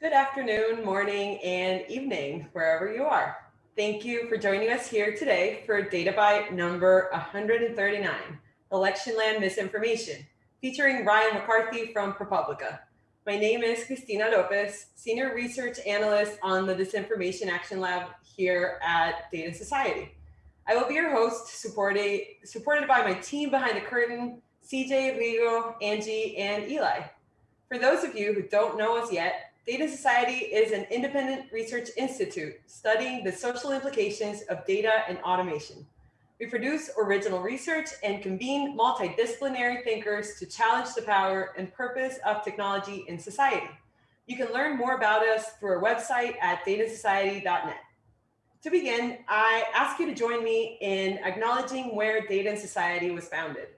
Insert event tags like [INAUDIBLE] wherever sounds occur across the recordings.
Good afternoon, morning, and evening, wherever you are. Thank you for joining us here today for Databite number 139, Electionland Misinformation, featuring Ryan McCarthy from ProPublica. My name is Cristina Lopez, Senior Research Analyst on the Disinformation Action Lab here at Data Society. I will be your host, supported, supported by my team behind the curtain, CJ, Rigo, Angie, and Eli. For those of you who don't know us yet, Data Society is an independent research institute studying the social implications of data and automation. We produce original research and convene multidisciplinary thinkers to challenge the power and purpose of technology in society. You can learn more about us through our website at datasociety.net. To begin, I ask you to join me in acknowledging where Data and Society was founded.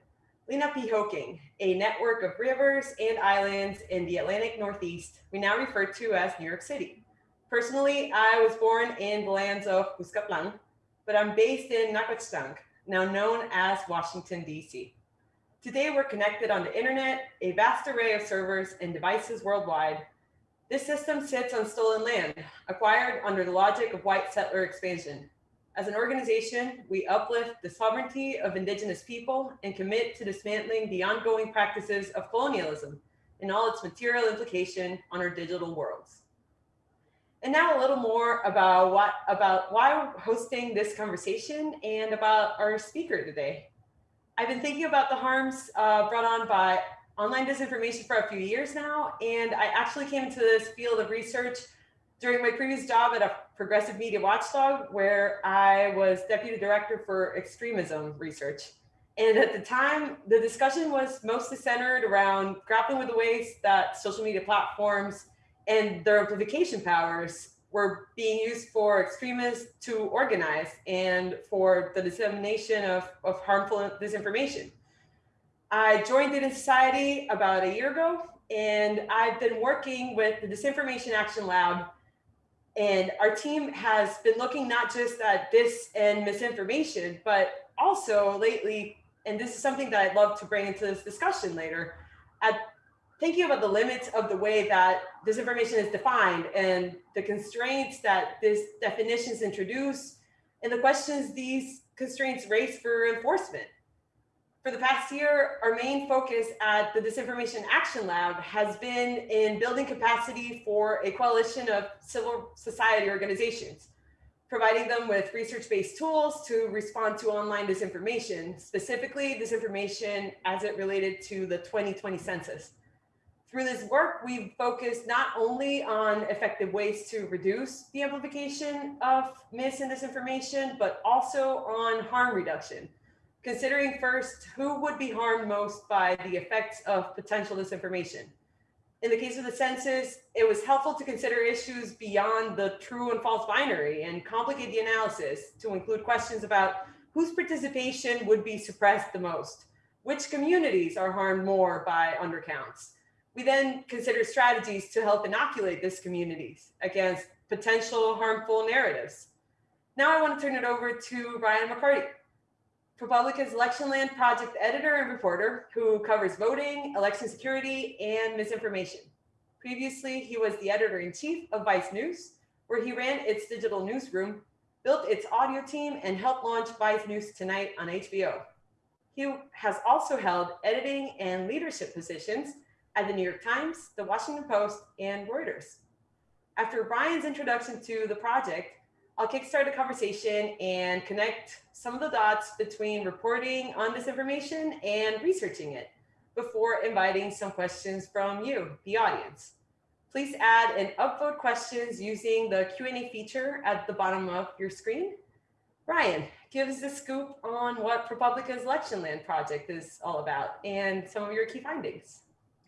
Lenapehoking, a network of rivers and islands in the Atlantic Northeast, we now refer to as New York City. Personally, I was born in the lands of Cuscatlan, but I'm based in Nacotchtank, now known as Washington, D.C. Today, we're connected on the internet, a vast array of servers and devices worldwide. This system sits on stolen land, acquired under the logic of white settler expansion, as an organization, we uplift the sovereignty of indigenous people and commit to dismantling the ongoing practices of colonialism and all its material implication on our digital worlds. And now a little more about what about why we're hosting this conversation and about our speaker today. I've been thinking about the harms uh, brought on by online disinformation for a few years now, and I actually came into this field of research during my previous job at a progressive media watchdog, where I was deputy director for extremism research. And at the time, the discussion was mostly centered around grappling with the ways that social media platforms and their amplification powers were being used for extremists to organize and for the dissemination of, of harmful disinformation. I joined Data Society about a year ago, and I've been working with the Disinformation Action Lab and our team has been looking not just at this and misinformation, but also lately, and this is something that I'd love to bring into this discussion later, at thinking about the limits of the way that disinformation is defined and the constraints that this definitions introduce and the questions these constraints raise for enforcement. For the past year, our main focus at the Disinformation Action Lab has been in building capacity for a coalition of civil society organizations, providing them with research-based tools to respond to online disinformation, specifically disinformation as it related to the 2020 census. Through this work, we've focused not only on effective ways to reduce the amplification of mis and disinformation, but also on harm reduction considering first who would be harmed most by the effects of potential disinformation. In the case of the census, it was helpful to consider issues beyond the true and false binary and complicate the analysis to include questions about whose participation would be suppressed the most, which communities are harmed more by undercounts. We then consider strategies to help inoculate these communities against potential harmful narratives. Now I want to turn it over to Ryan McCarthy. ProPublica's Electionland Project editor and reporter who covers voting, election security, and misinformation. Previously, he was the editor-in-chief of Vice News, where he ran its digital newsroom, built its audio team, and helped launch Vice News Tonight on HBO. He has also held editing and leadership positions at the New York Times, the Washington Post, and Reuters. After Ryan's introduction to the project, I'll kickstart a conversation and connect some of the dots between reporting on disinformation and researching it before inviting some questions from you, the audience. Please add and upvote questions using the Q&A feature at the bottom of your screen. Ryan, give us the scoop on what ProPublica's Electionland Project is all about and some of your key findings.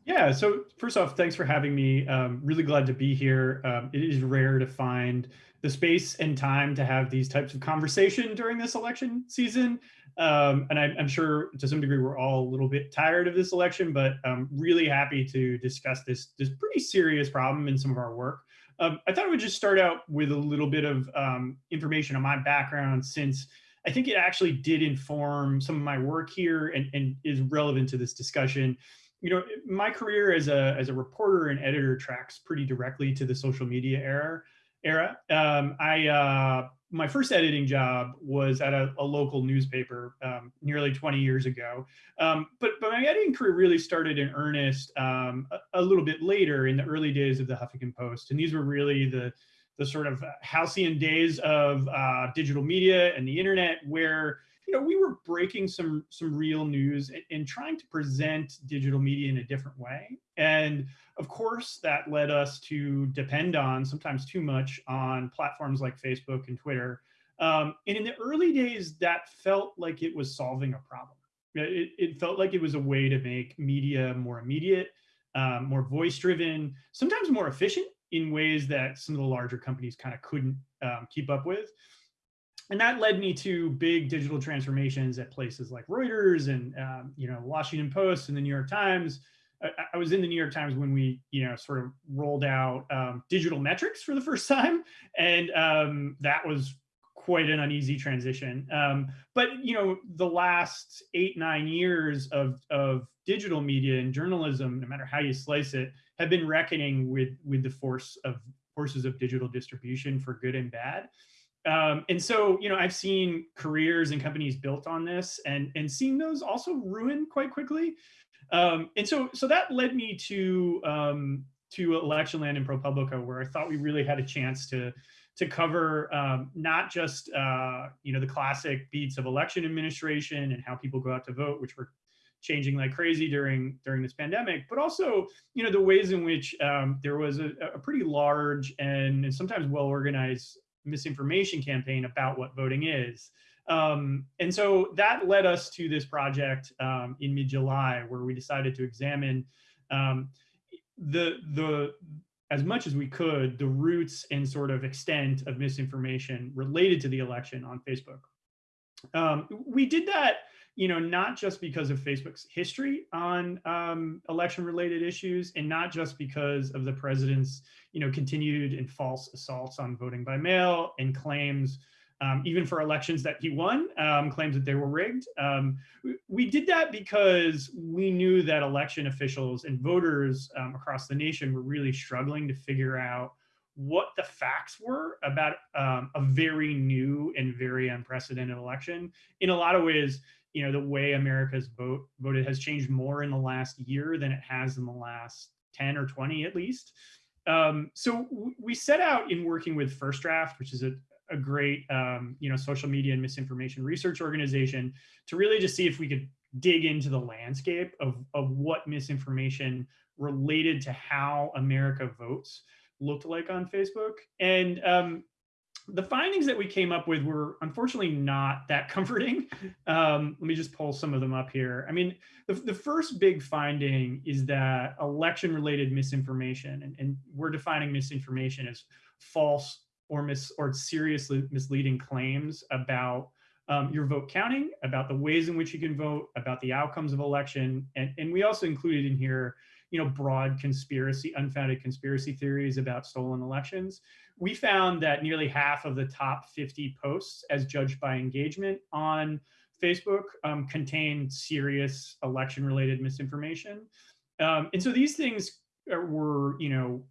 Yeah, so first off, thanks for having me. Um, really glad to be here. Um, it is rare to find the space and time to have these types of conversation during this election season. Um, and I, am sure to some degree we're all a little bit tired of this election, but I'm really happy to discuss this, this pretty serious problem in some of our work. Um, I thought I would just start out with a little bit of um, information on my background since I think it actually did inform some of my work here and, and is relevant to this discussion. you know, my career as a as a reporter and editor tracks pretty directly to the social media era. Era. Um, I uh, my first editing job was at a, a local newspaper um, nearly 20 years ago. Um, but, but my editing career really started in earnest um, a, a, little bit later in the early days of the Huffington Post. And these were really the, the sort of halcyon days of uh, digital media and the internet where you know, we were breaking some some real news and, and, trying to present digital media in a different way. And of course, that led us to depend on, sometimes too much, on platforms like Facebook and Twitter. Um, and in the early days, that felt like it was solving a problem. It, it felt like it was a way to make media more immediate, um, more voice-driven, sometimes more efficient in ways that some of the larger companies kind of couldn't um, keep up with and that led me to big digital transformations at places like Reuters and um, you know Washington Post and the New York Times. I, I, was in the New York Times when we you know sort of rolled out um, digital metrics for the first [LAUGHS] time, and um, that was quite an uneasy transition. Um, but you know the last eight nine years of of digital media and journalism, no matter how you slice it, have been reckoning with with the force of forces of digital distribution for good and bad. Um, and so, you know, I've seen careers and companies built on this and, and seen those also ruin quite quickly. Um, and so, so that led me to, um, to Electionland and ProPublica, where I thought we really had a chance to, to cover um, not just, uh, you know, the classic beats of election administration and how people go out to vote, which were changing like crazy during during this pandemic, but also you know the ways in which um, there was a, a, pretty large and sometimes well organized misinformation campaign about what voting is. Um, and so that led us to this project um, in mid-July where we decided to examine um, the, the, as much as we could, the roots and sort of extent of misinformation related to the election on Facebook. Um, we did that you know, not just because of Facebook's history on um, election-related issues, and not just because of the president's, you know, continued and false assaults on voting by mail and claims, um, even for elections that he won, um, claims that they were rigged. Um, we did that because we knew that election officials and voters um, across the nation were really struggling to figure out what the facts were about um, a very new and very unprecedented election. In a lot of ways, you know, the way America's vote voted has changed more in the last year than it has in the last 10 or 20 at least. Um, so we set out in working with First Draft, which is a, a great, um, you know, social media and misinformation research organization to really just see if we could dig into the landscape of, of what misinformation related to how America votes looked like on Facebook. And um, the findings that we came up with were unfortunately not that [LAUGHS] comforting. Um, let me just pull some of them up here. I mean, the, the first big finding is that election related misinformation, and, and we're defining misinformation as false or mis or seriously misleading claims about um, your vote counting, about the ways in which you can vote, about the outcomes of election. And, and we also included in here, you know, broad conspiracy, unfounded conspiracy theories about stolen elections we found that nearly half of the top 50 posts as judged by engagement on Facebook um, contained serious election related misinformation. Um, and so these things were, you know,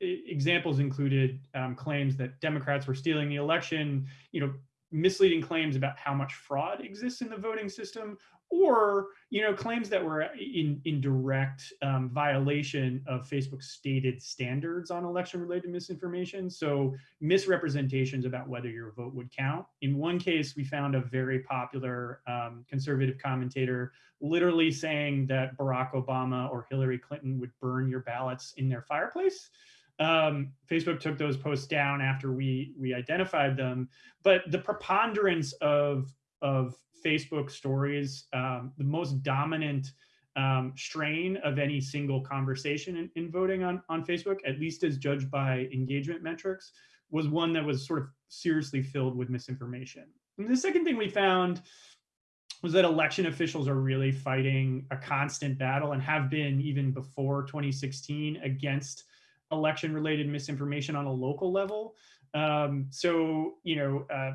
examples included um, claims that Democrats were stealing the election, you know, misleading claims about how much fraud exists in the voting system, or you know claims that were in in direct um, violation of Facebook's stated standards on election related misinformation. So misrepresentations about whether your vote would count. In one case, we found a very popular um, conservative commentator literally saying that Barack Obama or Hillary Clinton would burn your ballots in their fireplace. Um, Facebook took those posts down after we we identified them, but the preponderance of of Facebook stories, um, the most dominant um, strain of any single conversation in, in, voting on, on Facebook, at least as judged by engagement metrics, was one that was sort of seriously filled with misinformation. And the second thing we found was that election officials are really fighting a constant battle and have been even before 2016 against election related misinformation on a local level. Um, so, you know, uh,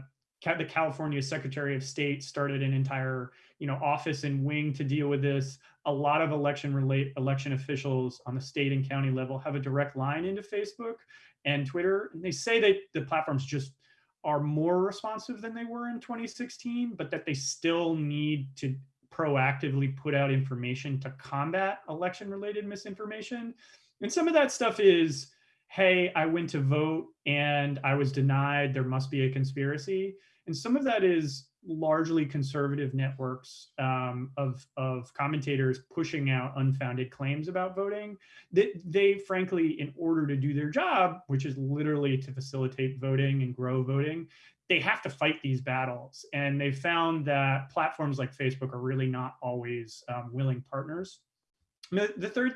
the California Secretary of State started an entire, you know, office and wing to deal with this. A lot of election relate election officials on the state and county level have a direct line into Facebook and Twitter. And they say that the platforms just are more responsive than they were in 2016, but that they still need to proactively put out information to combat election related misinformation. And some of that stuff is, hey, I went to vote and I was denied, there must be a conspiracy. And some of that is largely conservative networks um, of, of commentators pushing out unfounded claims about voting that they, frankly, in order to do their job, which is literally to facilitate voting and grow voting, they have to fight these battles. And they found that platforms like Facebook are really not always um, willing partners. The third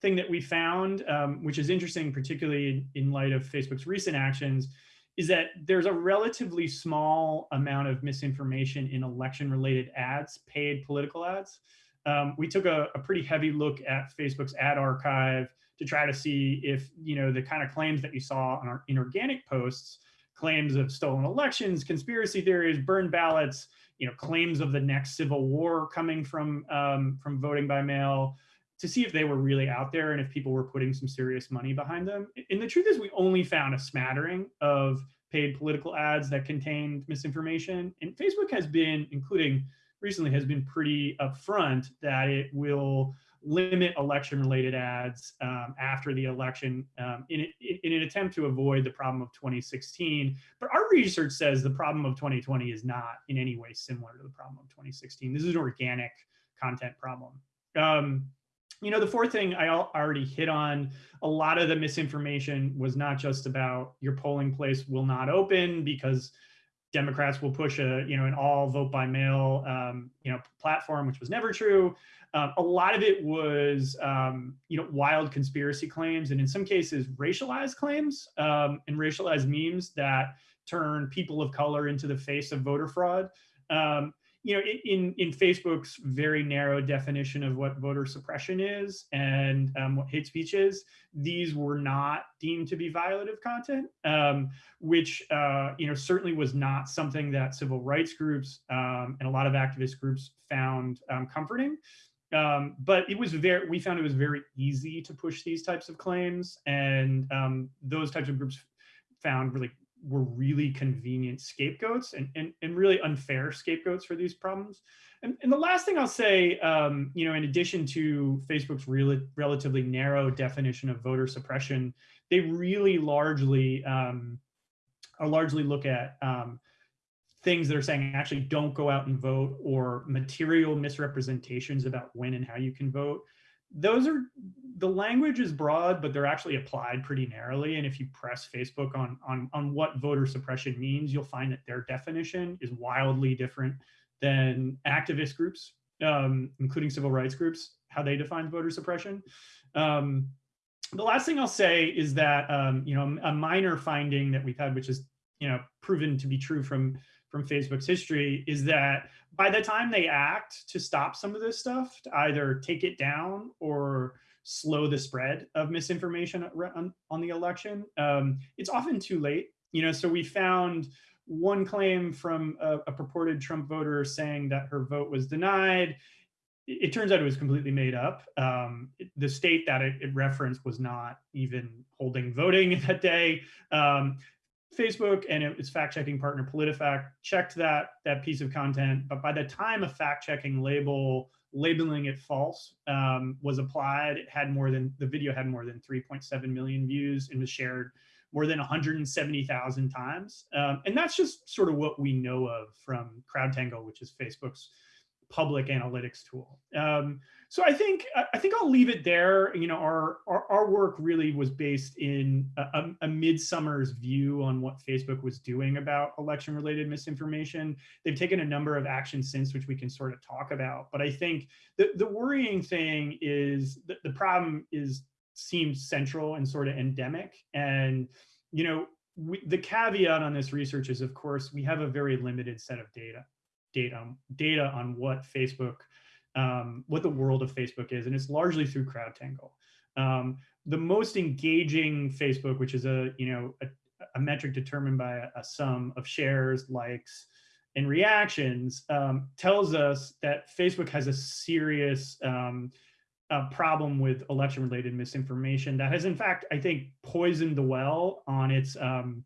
thing that we found, um, which is interesting, particularly in light of Facebook's recent actions, is that there's a relatively small amount of misinformation in election related ads, paid political ads. Um, we took a, a, pretty heavy look at Facebook's ad archive to try to see if, you know, the kind of claims that you saw on our inorganic posts, claims of stolen elections, conspiracy theories, burned ballots, you know, claims of the next civil war coming from, um, from voting by mail, to see if they were really out there and if people were putting some serious money behind them. And the truth is we only found a smattering of paid political ads that contained misinformation. And Facebook has been, including recently, has been pretty upfront that it will limit election related ads um, after the election um, in, in, an attempt to avoid the problem of 2016. But our research says the problem of 2020 is not in any way similar to the problem of 2016. This is an organic content problem. Um, you know, the fourth thing I already hit on, a lot of the misinformation was not just about your polling place will not open because Democrats will push a, you know, an all vote by mail, um, you know, platform, which was never true. Um, a lot of it was, um, you know, wild conspiracy claims, and in some cases, racialized claims um, and racialized memes that turn people of color into the face of voter fraud. Um, you know, in in Facebook's very narrow definition of what voter suppression is and um, what hate speech is, these were not deemed to be violative content, um, which uh, you know certainly was not something that civil rights groups um, and a lot of activist groups found um, comforting. Um, but it was very, we found it was very easy to push these types of claims, and um, those types of groups found really were really convenient scapegoats and, and, and really unfair scapegoats for these problems. And, and the last thing I'll say, um, you know, in addition to Facebook's really relatively narrow definition of voter suppression, they really largely um, are largely look at um, things that are saying actually don't go out and vote or material misrepresentations about when and how you can vote those are the language is broad, but they're actually applied pretty narrowly. And if you press Facebook on, on, on what voter suppression means, you'll find that their definition is wildly different than activist groups, um, including civil rights groups, how they define voter suppression. Um, the last thing I'll say is that, um, you know, a minor finding that we've had, which is, you know, proven to be true from from Facebook's history is that by the time they act to stop some of this stuff, to either take it down or slow the spread of misinformation on, on the election, um, it's often too late. You know, so we found one claim from a, a, purported Trump voter saying that her vote was denied. It, turns out it was completely made up. Um, it, the state that it, it, referenced was not even holding voting [LAUGHS] that day. Um, Facebook and its fact-checking partner PolitiFact checked that that piece of content, but by the time a fact-checking label labeling it false um, was applied, it had more than the video had more than 3.7 million views and was shared more than 170,000 times. Um, and that's just sort of what we know of from CrowdTangle, which is Facebook's public analytics tool. Um, so I think I think I'll leave it there. You know, our our, our work really was based in a, a midsummer's view on what Facebook was doing about election-related misinformation. They've taken a number of actions since, which we can sort of talk about. But I think the the worrying thing is that the problem is seems central and sort of endemic. And you know, we, the caveat on this research is, of course, we have a very limited set of data data data on what Facebook, um, what the world of Facebook is, and it's largely through CrowdTangle. Um, the most engaging Facebook, which is a you know a, a metric determined by a, a sum of shares, likes, and reactions um, tells us that Facebook has a serious um, problem with election related misinformation that has in fact, I think, poisoned the well on its um,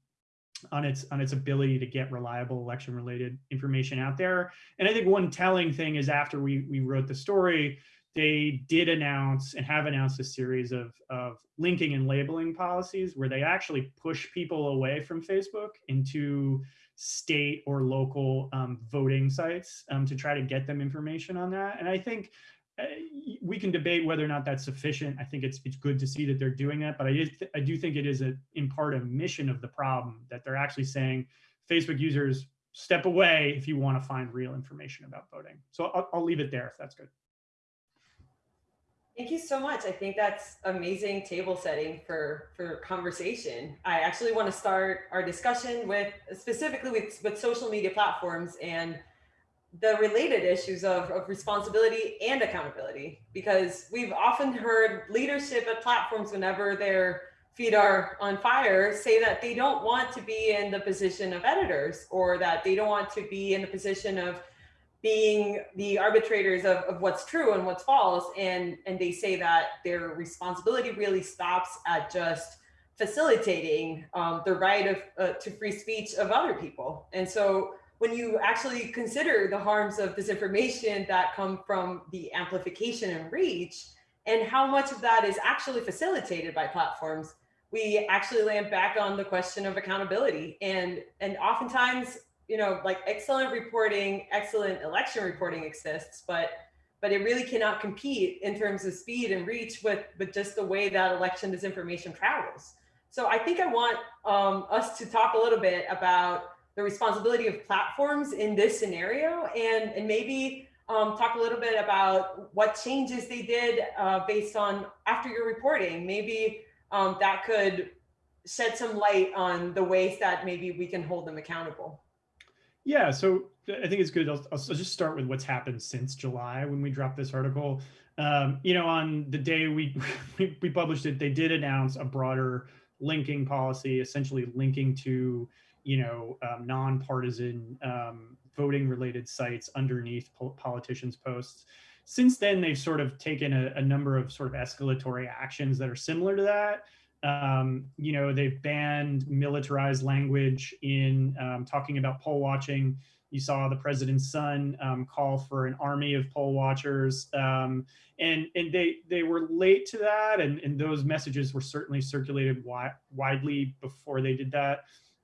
on its on its ability to get reliable election related information out there. And I think one telling thing is after we we wrote the story, they did announce and have announced a series of, of linking and labeling policies where they actually push people away from Facebook into state or local um, voting sites um, to try to get them information on that. And I think Uh, we can debate whether or not that's sufficient. I think it's it's good to see that they're doing that, but I, I do think it is a, in part a mission of the problem that they're actually saying Facebook users step away if you want to find real information about voting. So I'll, I'll leave it there if that's good. Thank you so much. I think that's amazing table setting for, for conversation. I actually want to start our discussion with specifically with, with social media platforms and the related issues of, of responsibility and accountability, because we've often heard leadership at platforms whenever their feet are on fire say that they don't want to be in the position of editors or that they don't want to be in the position of being the arbitrators of, of what's true and what's false. And, and they say that their responsibility really stops at just facilitating um, the right of uh, to free speech of other people. And so when you actually consider the harms of disinformation that come from the amplification and reach, and how much of that is actually facilitated by platforms, we actually land back on the question of accountability. And, and oftentimes you know, like excellent reporting, excellent election reporting exists, but but it really cannot compete in terms of speed and reach with, with just the way that election disinformation travels. So I think I want um, us to talk a little bit about the responsibility of platforms in this scenario and, and maybe um, talk a little bit about what changes they did uh, based on after your reporting. Maybe um, that could shed some light on the ways that maybe we can hold them accountable. Yeah, so I think it's good. I'll, I'll, just start with what's happened since July when we dropped this article. Um, you know, on the day we, [LAUGHS] we, we published it, they did announce a broader linking policy, essentially linking to you know um, nonpartisan um, voting related sites underneath politicians' posts. Since then, they've sort of taken a, a number of sort of escalatory actions that are similar to that. Um, you know, they've banned militarized language in um, talking about poll watching. You saw the president's son um, call for an army of poll watchers, um, and and they they were late to that, and and those messages were certainly circulated wi widely before they did that.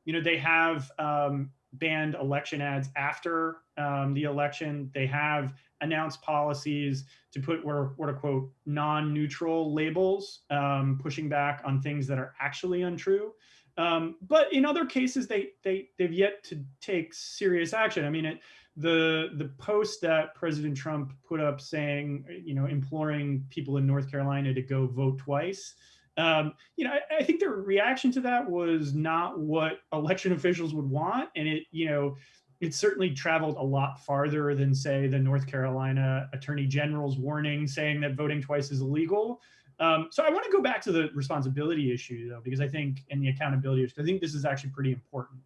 You know, they have um, banned election ads after um, the election. They have announced policies to put what are quote non-neutral labels, um, pushing back on things that are actually untrue. Um, but in other cases, they they they've yet to take serious action. I mean, it, the the post that President Trump put up saying, you know, imploring people in North Carolina to go vote twice. Um, you know, I, I, think their reaction to that was not what election [LAUGHS] officials would want, and it, you know, it certainly traveled a lot farther than, say, the North Carolina Attorney General's warning saying that voting twice is illegal. Um, so I want to go back to the responsibility issue, though, because I think, and the accountability issue, I think this is actually pretty important.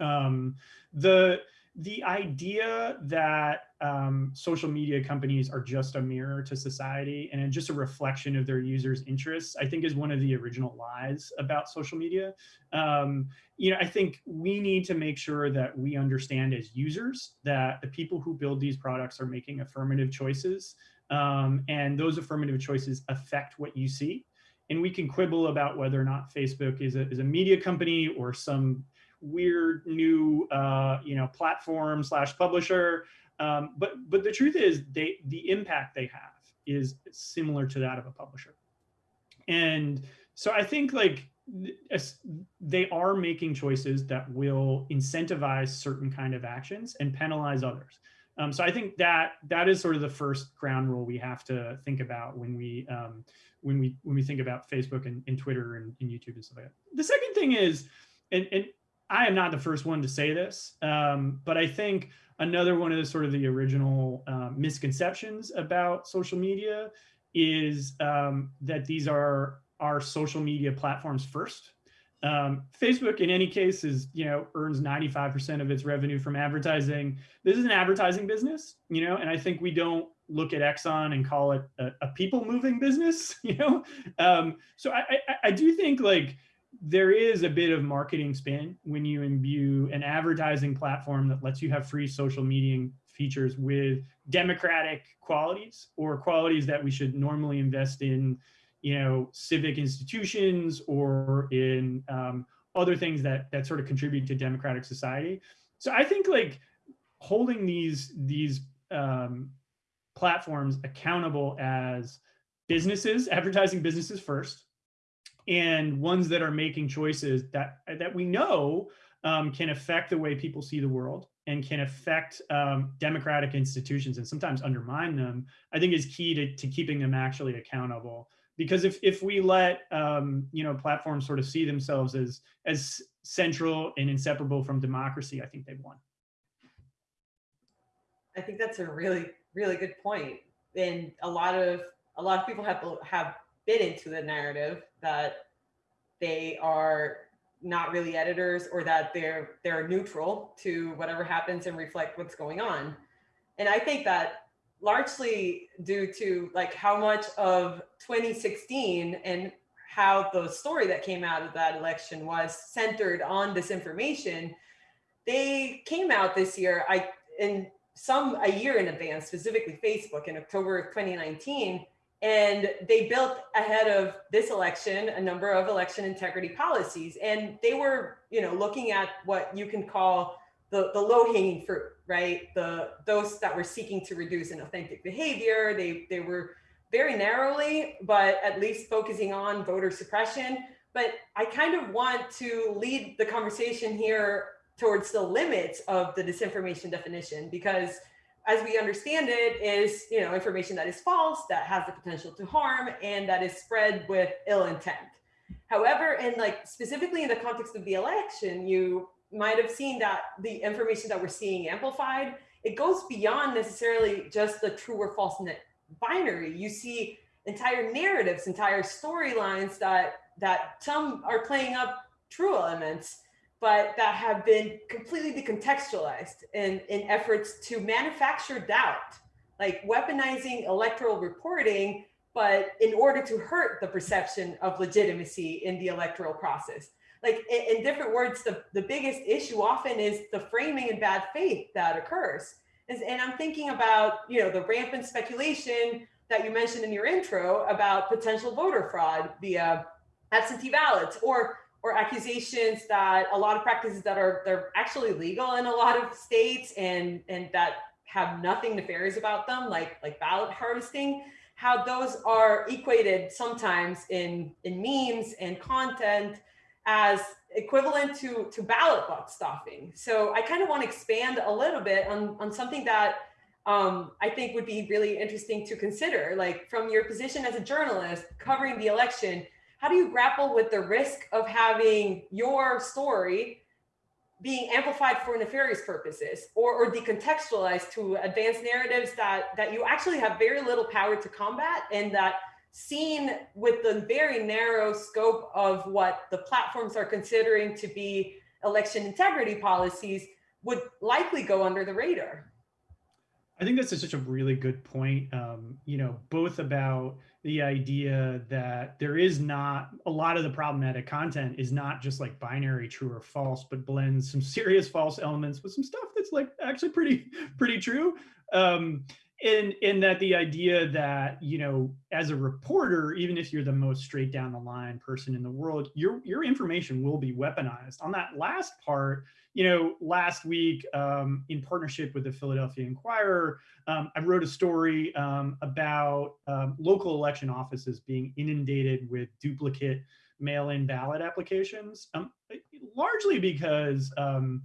Um, the the idea that um, social media companies are just a mirror to society and just a reflection of their users' interests, I think is one of the original lies about social media. Um, you know, I think we need to make sure that we understand as users that the people who build these products are making affirmative choices um, and those affirmative choices affect what you see. And we can quibble about whether or not Facebook is a, is a media company or some weird new uh, you know platform slash publisher. Um, but but the truth is they the impact they have is similar to that of a publisher. And so I think like they are making choices that will incentivize certain kind of actions and penalize others. Um, so I think that that is sort of the first ground rule we have to think about when we um, when we when we think about Facebook and, and Twitter and, and, YouTube and stuff like that. The second thing is, and, and I am not the first one to say this, um, but I think another one of the sort of the original uh, misconceptions about social media is um, that these are our social media platforms first. Um, Facebook, in any case, is you know earns 95% of its revenue from advertising. This is an advertising business, you know, and I think we don't look at Exxon and call it a, a people moving business, [LAUGHS] you know. Um, so I, I, I do think like there is a bit of marketing spin when you imbue an advertising platform that lets you have free social media features with democratic qualities or qualities that we should normally invest in you know, civic institutions or in um, other things that that sort of contribute to democratic society. So I think like holding these these um, platforms accountable as businesses, advertising businesses first, and ones that are making choices that that we know um, can affect the way people see the world and can affect um, democratic institutions and sometimes undermine them, I think is key to, to keeping them actually accountable because if if we let um, you know platforms sort of see themselves as as central and inseparable from democracy, I think they've won. I think that's a really really good point, and a lot of a lot of people have have been into the narrative that they are not really editors or that they're they're neutral to whatever happens and reflect what's going on. And I think that largely due to like how much of 2016 and how the story that came out of that election was centered on disinformation. They came out this year, I in some a year in advance, specifically Facebook in October of 2019, and they built ahead of this election a number of election integrity policies, and they were, you know, looking at what you can call the, the low hanging fruit, right? The those that were seeking to reduce inauthentic behavior, they they were very narrowly, but at least focusing on voter suppression. But I kind of want to lead the conversation here towards the limits of the disinformation definition because as we understand it is you know information that is false that has the potential to harm and that is spread with ill intent however and like specifically in the context of the election you might have seen that the information that we're seeing amplified, it goes beyond necessarily just the true or false binary. You see entire narratives, entire storylines that that some are playing up true elements, but that have been completely decontextualized in, in efforts to manufacture doubt, like weaponizing electoral reporting, but in order to hurt the perception of legitimacy in the electoral process like in, in different words, the, the biggest issue often is the framing and bad faith that occurs. And, and I'm thinking about, you know, the rampant speculation that you mentioned in your intro about potential voter fraud via absentee ballots or or accusations that a lot of practices that are they're actually legal in a lot of states and and that have nothing nefarious about them like like ballot harvesting how those are equated sometimes in in memes and content as equivalent to, to ballot box stuffing. So I kind of want to expand a little bit on, on something that um, I think would be really interesting to consider. Like from your position as a journalist covering the election, how do you grapple with the risk of having your story being amplified for nefarious purposes or, or decontextualized to advance narratives that, that you actually have very little power to combat and that seen with the very narrow scope of what the platforms are considering to be election integrity policies would likely go under the radar. I think that's such a really good point. Um, you know, both about the idea that there is not a lot of the problematic content is not just like binary true or false, but blends some [LAUGHS] serious false elements with some stuff that's like actually pretty pretty true. Um, in in that the idea that you know as a reporter even if you're the most straight down the line person in the world your your information will be weaponized on that last part you know last week um, in partnership with the philadelphia inquirer um, i wrote a story um, about um, local election offices being inundated with duplicate mail-in ballot applications um, largely because um,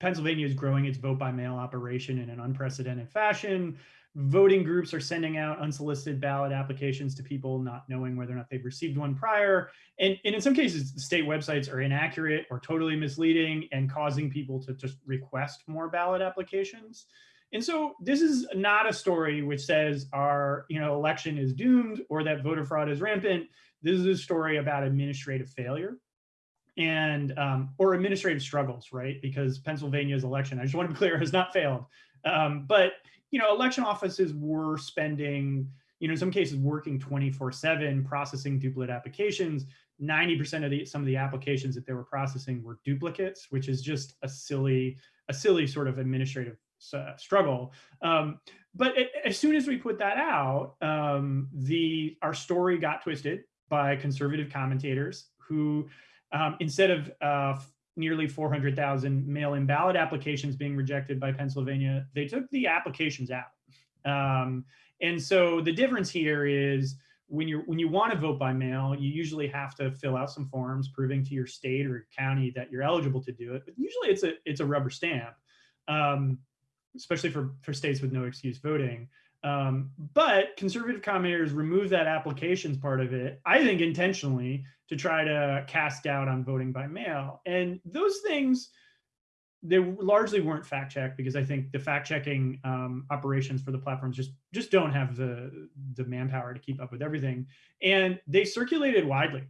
Pennsylvania is growing its vote by mail operation in an unprecedented fashion. Voting groups are sending out unsolicited ballot applications to people not knowing whether or not they've received one prior. And, and in some cases, state websites are inaccurate or totally misleading and causing people to just request more ballot applications. And so this is not a story which says our you know, election is doomed or that voter fraud is rampant. This is a story about administrative failure and um, or administrative struggles, right? Because Pennsylvania's election, I just want to be clear, has not failed. Um, but you know, election offices were spending, you know, in some cases working 24/7 processing duplicate applications. 90% of the some of the applications that they were processing were duplicates, which is just a silly a silly sort of administrative uh, struggle. Um, but it, as soon as we put that out, um, the our story got twisted by conservative commentators who, um, instead of uh, nearly 400,000 mail-in ballot applications being rejected by Pennsylvania, they took the applications out. Um, and so the difference here is when you when you want to vote by mail, you usually have to fill out some forms proving to your state or county that you're eligible to do it. But usually it's a it's a rubber stamp, um, especially for for states with no excuse voting. Um, but conservative commentators remove that applications part of it, I think intentionally, to try to cast doubt on voting by mail. And those things, they largely weren't fact checked because I think the fact checking um, operations for the platforms just just don't have the the manpower to keep up with everything, and they circulated widely,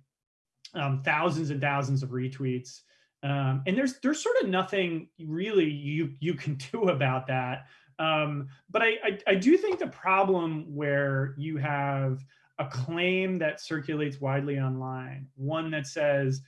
um, thousands and thousands of retweets, um, and there's there's sort of nothing really you you can [LAUGHS] do about that. Um, but I, I, I do think the problem where you have a claim that circulates widely online, one that says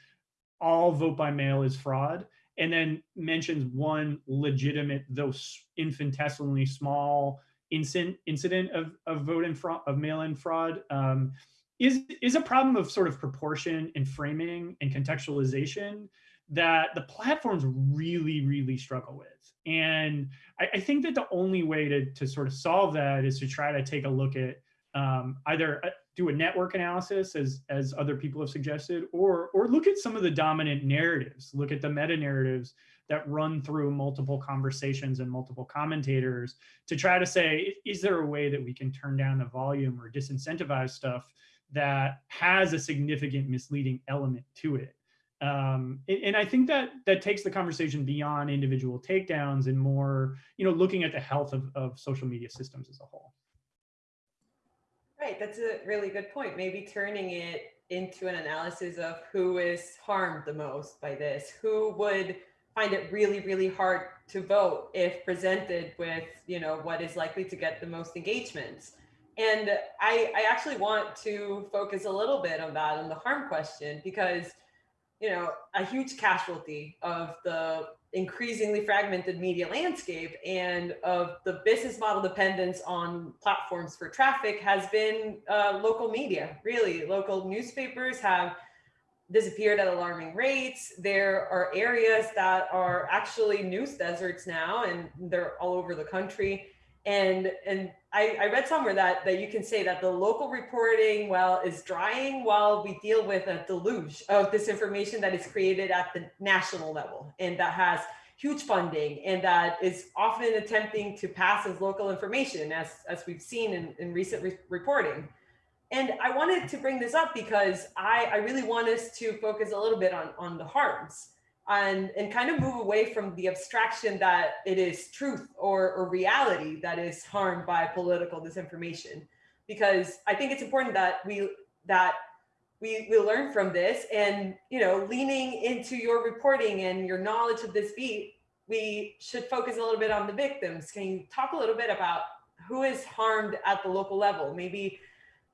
all vote by mail is fraud, and then mentions one legitimate, though infinitesimally small incident incident of, of vote in fraud of mail-in fraud um, is is a problem of sort of proportion and framing and contextualization that the platforms really really struggle with and I, I, think that the only way to, to sort of solve that is to try to take a look at um, either uh, do a network analysis as, as other people have suggested, or, or look at some of the dominant narratives, look at the meta narratives that run through multiple conversations and multiple commentators to try to say, is there a way that we can turn down the volume or disincentivize stuff that has a significant misleading element to it? Um, and I think that that takes the conversation beyond individual takedowns and more, you know, looking at the health of, of social media systems as a whole. Right, that's a really good point. Maybe turning it into an analysis of who is harmed the most by this, who would find it really, really hard to vote if presented with, you know, what is likely to get the most engagements. And I, I actually want to focus a little bit on that, on the harm question, because you know, a huge casualty of the increasingly fragmented media landscape and of the business model dependence on platforms for traffic has been uh, local media. Really, local newspapers have disappeared at alarming rates. There are areas that are actually news deserts now, and they're all over the country and and I, I, read somewhere that that you can say that the local reporting well is drying while we deal with a deluge of disinformation that is created at the national level and that has huge funding and that is often attempting to pass as local information as as we've seen in, in recent re reporting. And i wanted to bring this up because i i really want us to focus a little bit on on the harms and, and kind of move away from the abstraction that it is truth or, or reality that is harmed by political disinformation. Because I think it's important that we that we, we learn from this and you know leaning into your reporting and your knowledge of this beat we should focus a little bit on the victims can you talk a little bit about who is harmed at the local level maybe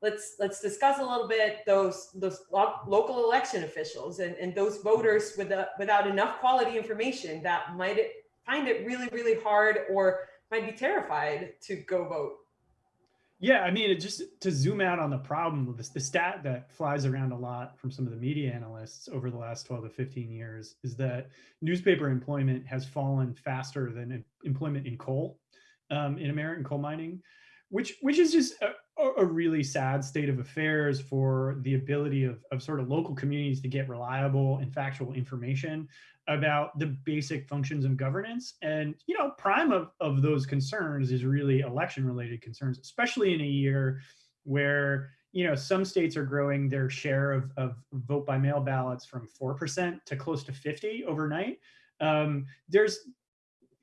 let's let's discuss a little bit those those lo local election officials and, and those voters with a, without enough quality information that might it find it really really hard or might be terrified to go vote. Yeah, I mean, just to zoom out on the problem, the, the stat that flies around a lot from some of the media analysts over the last 12 to 15 years is that newspaper employment has fallen faster than employment in coal um, in American coal mining which which is just a, a, really sad state of affairs for the ability of, of sort of local communities to get reliable and factual information about the basic functions of governance. And, you know, prime of, of those concerns is really election related concerns, especially in a year where, you know, some states are growing their share of, of vote by mail ballots from 4% to close to 50 overnight. Um, there's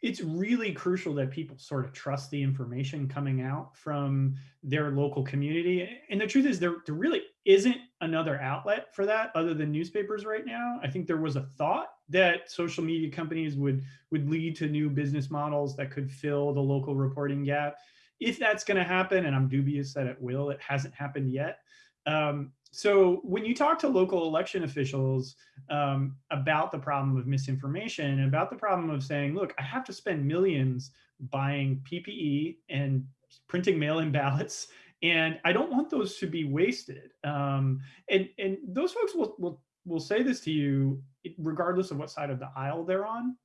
it's really crucial that people sort of trust the information coming out from their local community. And the truth is there, there really isn't another outlet for that other than newspapers right now. I think there was a thought that social media companies would, would lead to new business models that could fill the local reporting gap. If that's gonna happen, and I'm dubious that it will, it hasn't happened yet. Um, so when you talk to local election officials um, about the problem of misinformation and about the problem of saying, look, I have to spend millions buying PPE and printing mail-in [LAUGHS] ballots, and I don't want those to be wasted. Um, and, and those folks will, will, will say this to you regardless of what side of the aisle they're on.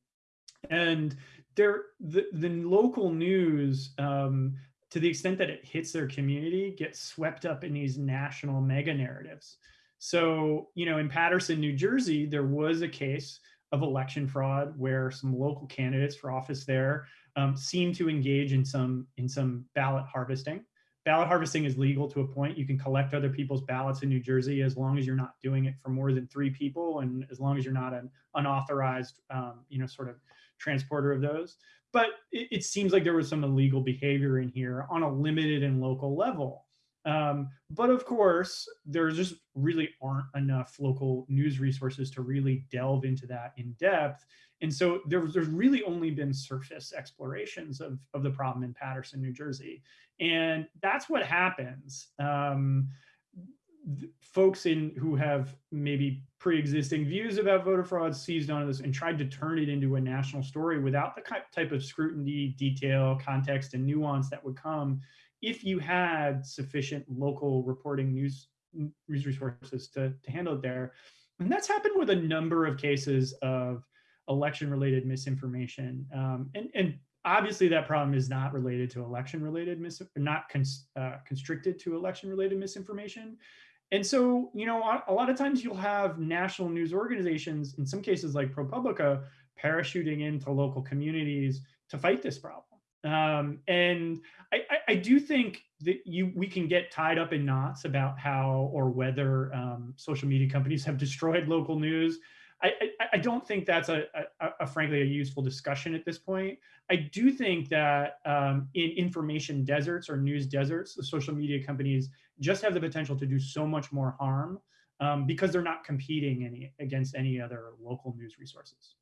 And they're, the, the local news um, to the extent that it hits their community, gets swept up in these national mega narratives. So, you know, in Paterson, New Jersey, there was a case of election fraud where some local candidates for office there um, seemed to engage in some in some ballot harvesting. Ballot harvesting is legal to a point. You can collect other people's ballots in New Jersey as long as you're not doing it for more than three people, and as long as you're not an unauthorized, um, you know, sort of transporter of those but it, it, seems like there was some illegal behavior in here on a limited and local level. Um, but of course, there just really aren't enough local news resources to really delve into that in depth. And so there, there's really only been surface explorations of, of the problem in Paterson, New Jersey. And that's what happens. Um, folks in who have maybe pre-existing views about voter fraud seized on this and tried to turn it into a national story without the type of scrutiny, detail, context, and nuance that would come if you had sufficient local reporting news, news resources to, to handle it there. And that's happened with a number of cases of election-related misinformation. Um, and, and obviously that problem is not related to election-related mis not cons uh, constricted to election-related misinformation. And so, you know, a lot of times you'll have national news organizations, in some cases like ProPublica, parachuting into local communities to fight this problem. Um, and I, I, do think that you we can get tied up in knots about how or whether um, social media companies have [LAUGHS] destroyed local news. I, I, I don't think that's a, a, a, frankly a useful discussion at this point. I do think that um, in information deserts or news deserts, the social media companies just have the potential to do so much more harm um, because they're not competing any against any other local news resources.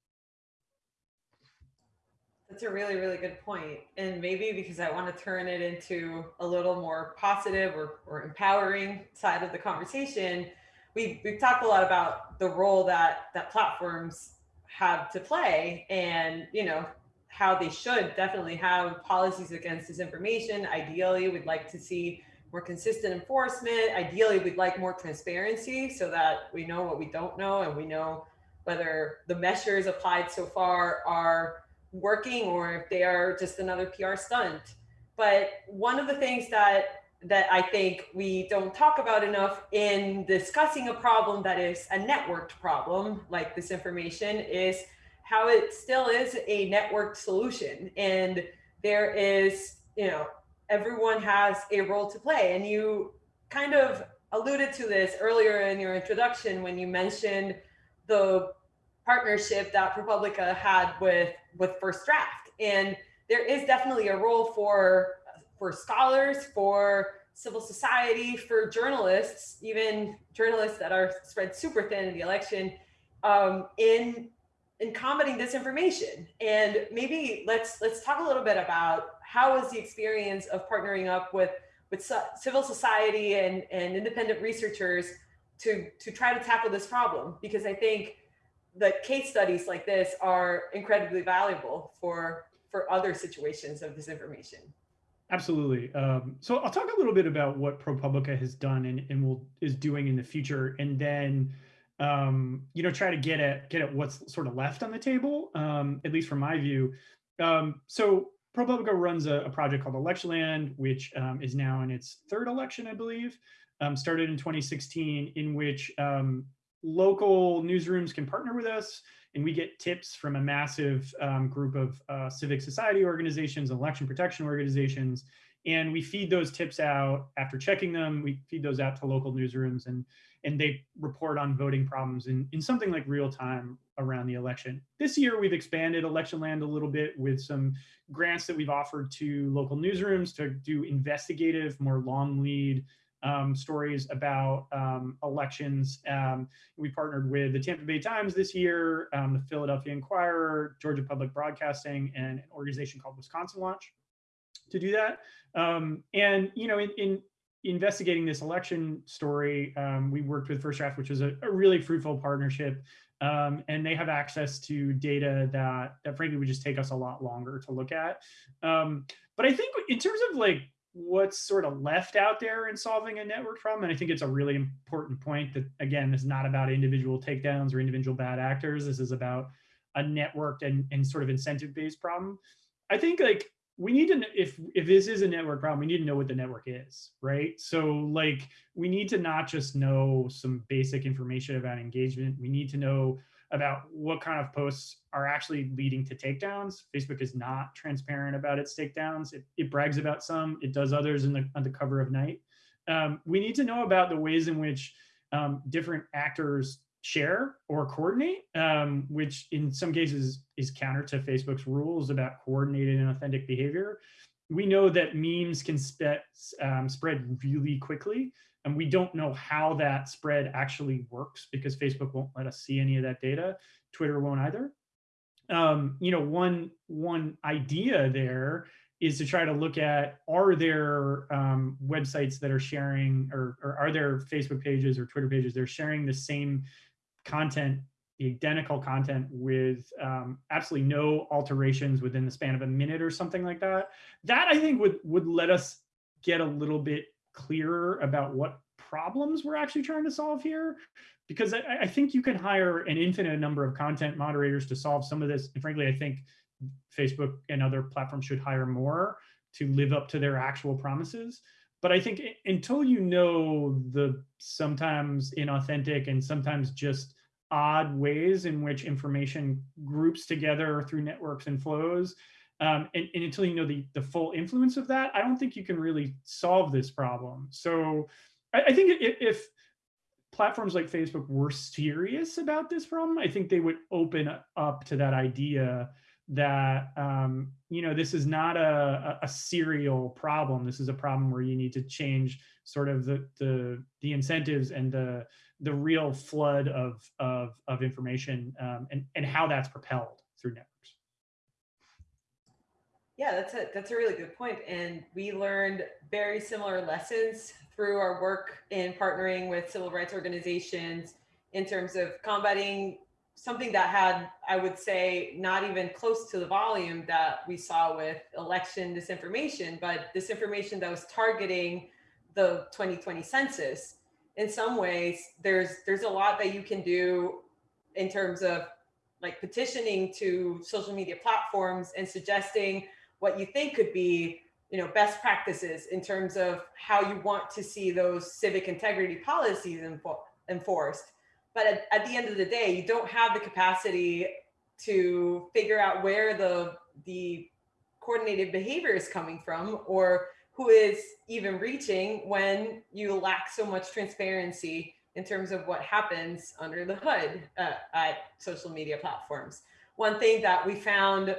That's a really, really good point. And maybe because I want to turn it into a little more positive or, or empowering side of the conversation, we've, we've talked a lot about the role that, that platforms have to play and, you know, how they should definitely have policies against disinformation. Ideally, we'd like to see more consistent enforcement. Ideally, we'd like more transparency so that we know what we don't know and we know whether the measures applied so far are working or if they are just another PR stunt. But one of the things that that I think we don't talk about enough in discussing a problem that is a networked problem like this information is how it still is a networked solution. And there is, you know, everyone has a role to play. And you kind of alluded to this earlier in your introduction when you mentioned the partnership that ProPublica had with, with First Draft. And there is definitely a role for, for scholars, for civil society, for journalists, even journalists that are spread super thin in the election, um, in in combating disinformation. And maybe let's let's talk a little bit about how was the experience of partnering up with with civil society and, and independent researchers to, to try to tackle this problem? Because I think the case studies like this are incredibly valuable for, for other situations of disinformation. Absolutely. Um, so I'll talk a little bit about what ProPublica has done and, and will is doing in the future, and then um, you know try to get at get at what's sort of left on the table, um, at least from my view. Um, so ProPublica runs a, a, project called Electionland, which um, is now in its third election, I believe, um, started in 2016, in which local newsrooms can partner with us and we get tips from a massive um, group of uh, civic society organizations, election protection organizations, and we feed those tips out after checking them. We feed those out to local newsrooms and and they report on voting problems in, in something like real time around the election. This year, we've expanded Electionland a little bit with some grants that we've offered to local newsrooms to do investigative, more long lead um, stories about um, elections. Um, we partnered with the Tampa Bay Times this year, um, the Philadelphia Inquirer, Georgia Public Broadcasting, and an organization called Wisconsin Watch to do that. Um, and you know, in, in, investigating this election story, um, we worked with First Draft, which was a, a really fruitful partnership. and they have access to data that, that frankly would just take us a lot longer to look at. but I think in terms of like what's sort of left out there in solving a network problem. And I think it's a really important point that, again, is not about individual takedowns or individual bad actors. This is about a networked and, and sort of incentive based problem. I think like we need to, if, if this is a network problem, we need to know what the network is, right? So like we need to not just know some basic information about engagement. We need to know about what kind of posts are actually leading to takedowns. Facebook is not transparent about its takedowns. It, it brags about some, it does others in the, on the cover of night. Um, we need to know about the ways in which um, different actors share or coordinate, um, which in some cases is counter to Facebook's rules about coordinated inauthentic behavior. We know that memes can spe um, spread really quickly. And we don't know how that spread actually works because Facebook won't let us see any of that data. Twitter won't either. Um, you know, one one idea there is to try to look at are there um, websites that are sharing or, or are there Facebook pages or Twitter pages that are sharing the same content, the identical content with um, absolutely no alterations within the span of a minute or something like that. That I think would would let us get a little bit clearer about what problems we're actually trying to solve here because I, I, think you can hire an infinite number of content moderators to solve some of this. And frankly, I think Facebook and other platforms should hire more to live up to their actual promises. But I think until you know the sometimes inauthentic and sometimes just odd ways in which information groups together through networks and flows, um, and, and, until you know the, the full influence of that, I don't think you can really solve this problem. So I, I think if, if platforms like Facebook were serious about this problem, I think they would open up to that idea that um, you know this is not a, a serial problem. This is a problem where you need to change sort of the the, the incentives and the the real flood of of, of information um, and and how that's propelled through networks. Yeah, that's a that's a really good point, and we learned very similar lessons through our work in partnering with civil rights organizations in terms of combating something that had, I would say, not even close to the volume that we saw with election disinformation, but disinformation that was targeting the 2020 census. In some ways, there's there's a lot that you can do in terms of like petitioning to social media platforms and suggesting what you think could be you know best practices in terms of how you want to see those civic integrity policies enforced but at, at the end of the day you don't have the capacity to figure out where the the coordinated behavior is coming from or who is even reaching when you lack so much transparency in terms of what happens under the hood uh, at social media platforms. One thing that we found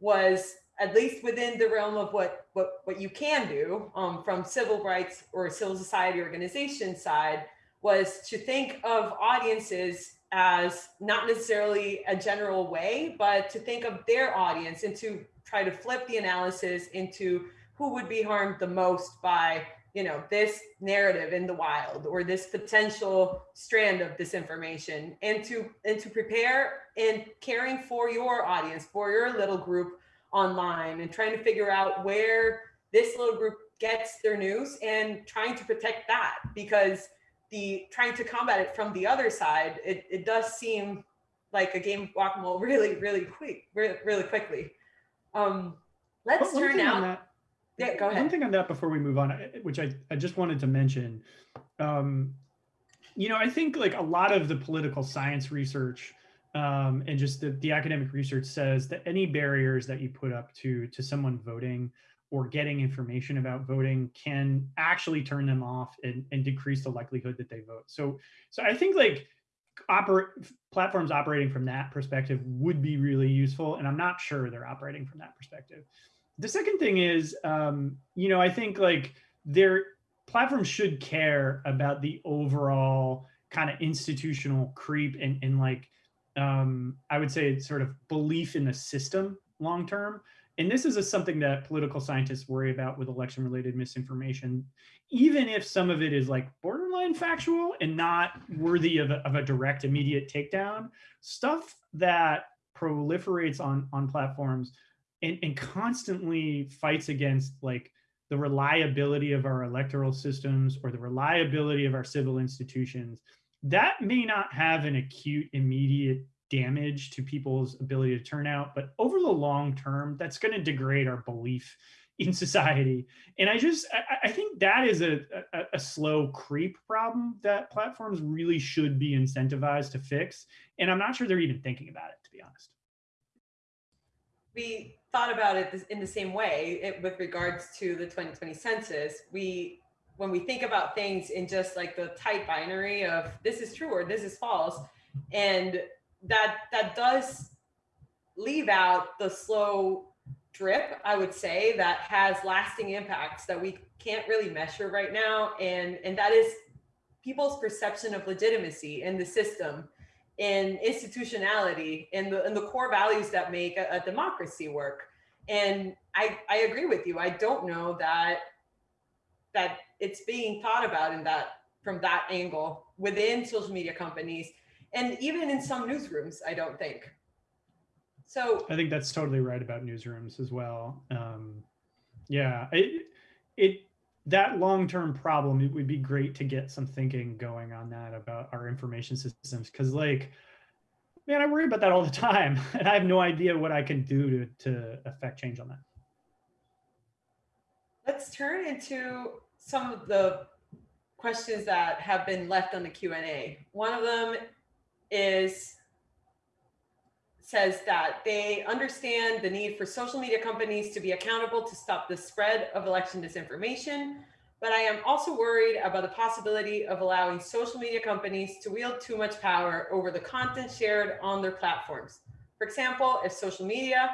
was at least within the realm of what what what you can do um, from civil rights or civil society organization side was to think of audiences as not necessarily a general way, but to think of their audience and to try to flip the analysis into who would be harmed the most by you know this narrative in the wild or this potential strand of disinformation and to and to prepare and caring for your audience for your little group online and trying to figure out where this little group gets their news and trying to protect that because the trying to combat it from the other side, it, it does seem like a game of whack-a-mole [LAUGHS] really, really quick, really, really quickly. Um, let's well, turn now. Yeah, go ahead. One thing on that before we move on, which I, I just wanted to mention, um, you know, I think like a lot of the political science research um, and just the, the academic research says that any barriers that you put up to to someone voting or getting information about voting can actually turn them off and, and decrease the likelihood that they vote. So, so I think like operate platforms operating from that perspective would be really useful. And I'm not sure they're operating from that perspective. The second thing is, um, you know, I think like their platforms should care about the overall kind of institutional creep and, and like, um, I would say sort of belief in the system long term. And this is a, something that political scientists worry about with election related misinformation, even if some of it is like borderline factual and not worthy of a, of a direct immediate takedown, stuff that proliferates on, on platforms and, and constantly fights against like the reliability of our electoral systems or the reliability of our civil institutions, that may not have an acute immediate damage to people's ability to turn out, but over the long term, that's going to degrade our belief [LAUGHS] in society. And I just, I, I think that is a, a, a, slow creep problem that platforms really should be incentivized to fix. And I'm not sure they're even thinking about it, to be honest. We thought about it in the same way it, with regards to the 2020 census. We, when we think about things in just like the tight binary of this is true or this is false, and that that does leave out the slow drip, I would say, that has lasting impacts that we can't really measure right now. And, and that is people's perception of legitimacy in the system, in institutionality, and the, and the core values that make a, a democracy work. And I, I agree with you. I don't know that that it's being thought about in that from that angle within social media companies and even in some newsrooms, I don't think. So I think that's totally right about newsrooms as well. Um, yeah, it, it that long-term problem, it would be great to get some thinking going on that about our information systems. Cause like, man, I worry about that all the [LAUGHS] time and I have no idea what I can do to, to affect change on that. Let's turn into some of the questions that have been left on the Q&A. One of them is says that they understand the need for social media companies to be accountable to stop the spread of election disinformation. But I am also worried about the possibility of allowing social media companies to wield too much power over the content shared on their platforms. For example, if social media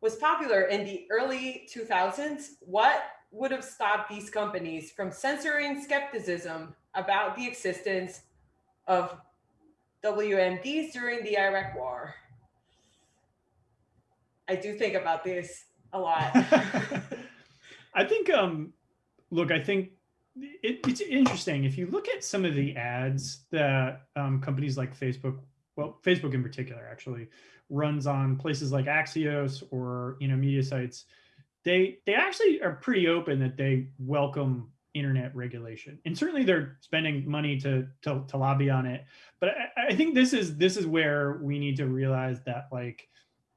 was popular in the early 2000s, what would have stopped these companies from censoring skepticism about the existence of WMDs during the Iraq war. I do think about this a lot. [LAUGHS] I think, um, look, I think it, it's interesting. If you look at some of the ads that um, companies like Facebook, well, Facebook in particular, actually runs on places like Axios or you know media sites, they they actually are pretty open that they welcome internet regulation. And certainly they're spending money to, to, to lobby on it. But I, I, think this is this is where we need to realize that like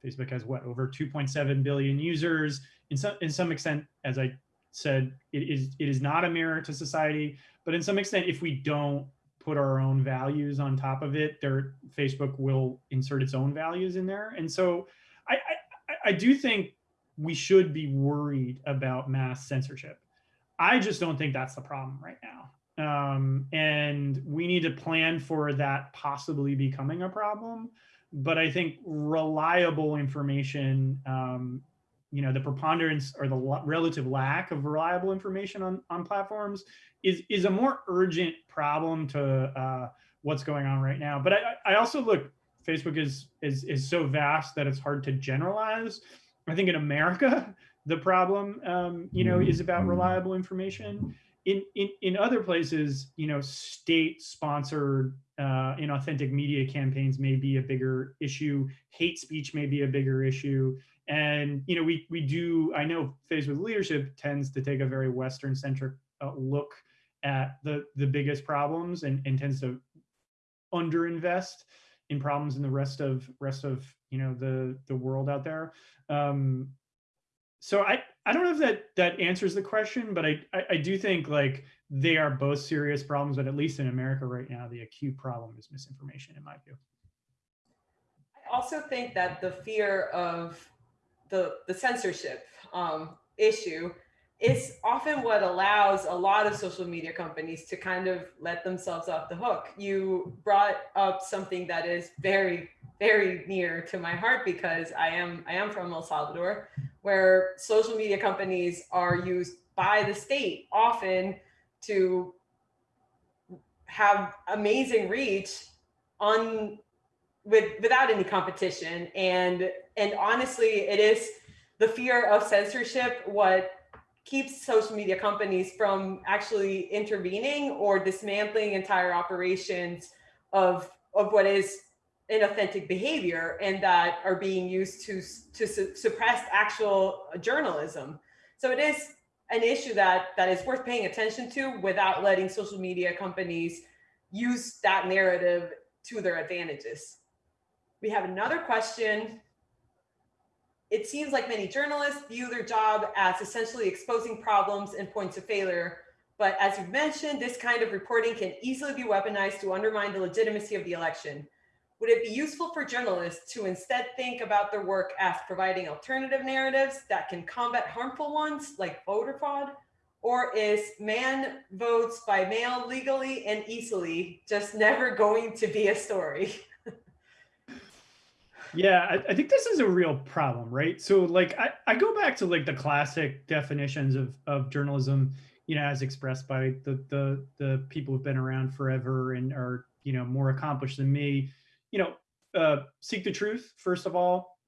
Facebook has what over 2.7 billion users. In some in some extent, as I said, it is it is not a mirror to society. But in some extent, if we don't put our own values on top of it, there Facebook will insert its own values in there. And so I, I, I do think we should be worried about mass censorship. I just don't think that's the problem right now. Um, and we need to plan for that possibly becoming a problem. But I think reliable information, um, you know, the preponderance or the relative lack of reliable information on, on platforms is, is a more urgent problem to uh, what's going on right now. But I, I also look, Facebook is, is, is so vast that it's hard to generalize. I think in America, [LAUGHS] the problem, um, you know, is about mm-hmm. reliable information. In, in, in other places, you know, state-sponsored uh, inauthentic media campaigns may be a bigger issue. Hate speech may be a bigger issue. And, you know, we, we do, I know Phase with Leadership tends to take a very Western-centric uh, look at the, the biggest problems and, and tends to underinvest in problems in the rest of rest of you know the the world out there um so I, I don't know if that that answers the question, but I, I, I do think like they are both serious problems, but at least in America right now, the acute problem is misinformation in my view. I also think that the fear of the, the censorship um, issue is often what allows a lot of social media companies to kind of let themselves off the hook. You brought up something that is very, very near to my heart because I am I am from El Salvador, where social media companies are used by the state often to have amazing reach on with without any competition and and honestly it is the fear of censorship what keeps social media companies from actually intervening or dismantling entire operations of of what is inauthentic behavior and that are being used to to su suppress actual journalism. So it is an issue that that is worth paying attention to without letting social media companies use that narrative to their advantages. We have another question it seems like many journalists view their job as essentially exposing problems and points of failure. But as you've mentioned, this kind of reporting can easily be weaponized to undermine the legitimacy of the election. Would it be useful for journalists to instead think about their work as providing alternative narratives that can combat harmful ones like voter fraud? Or is man votes by mail legally and easily just [LAUGHS] never going to be a story? [LAUGHS] Yeah, I, I, think this is a real problem, right? So like I, I go back to like the classic definitions of, of journalism, you know, as expressed by the, the the people who've been around forever and are, you know, more accomplished than me. You know, uh, seek the truth, first of all,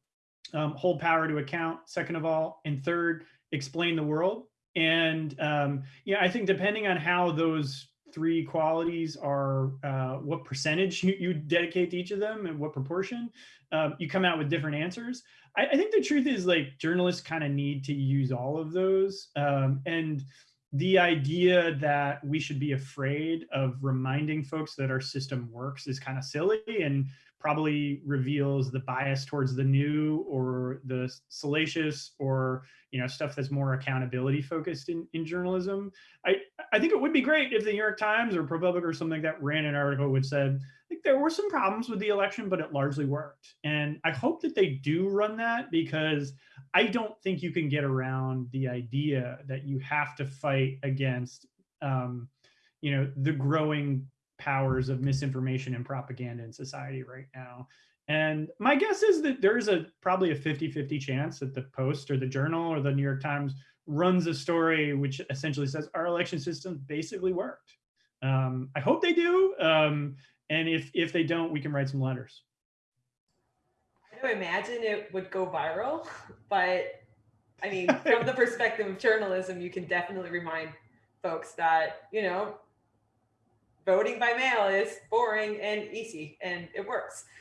um, hold power to account, second of all, and third, explain the world. And um, yeah, I think depending on how those three qualities are uh, what percentage you, you, dedicate to each of them and what proportion, um, you come out with different answers. I, I think the truth is like journalists kind of need to use all of those. Um, and the idea that we should be afraid of reminding folks that our system works is kind of silly and probably reveals the bias towards the new or the salacious or you know stuff that's more accountability focused in, in journalism. I, I think it would be great if the New York Times or ProPublica or something like that ran an article which said like there were some problems with the election, but it largely worked. And I hope that they do run that because I don't think you can get around the idea that you have to fight against um, you know the growing powers of misinformation and propaganda in society right now. And my guess is that there's a probably a 50-50 chance that the Post or the Journal or the New York Times runs a story which essentially says our election system basically worked. Um, I hope they do. Um, and if if they don't, we can write some letters. I imagine it would go viral, [LAUGHS] but I mean, [LAUGHS] from the perspective of journalism, you can definitely remind folks that, you know, voting by mail is boring and easy and it works. [LAUGHS]